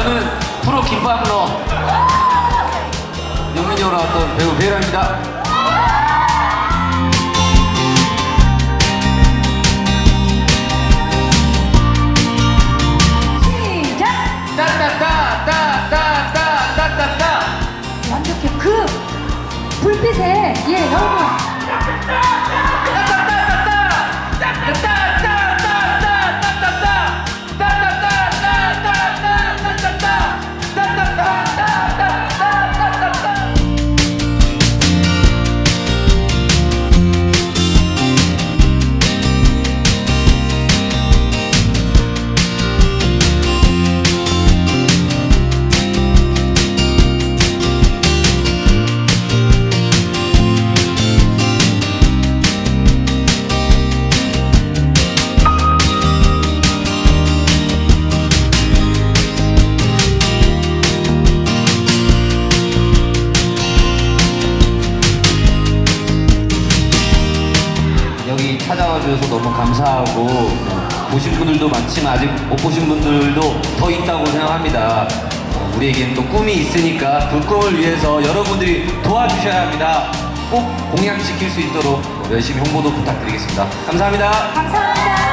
저는 프로 김밥로 영민이로 나왔던 배우 배우입니다. 완벽해. 그 불빛에 예 여러분 찾아와 주셔서 너무 감사하고 어, 보신 분들도 많지만 아직 못 보신 분들도 더 있다고 생각합니다. 어, 우리에게는 또 꿈이 있으니까 그 꿈을 위해서 여러분들이 도와주셔야 합니다. 꼭 공약 지킬 수 있도록 열심히 홍보도 부탁드리겠습니다. 감사합니다. 감사합니다.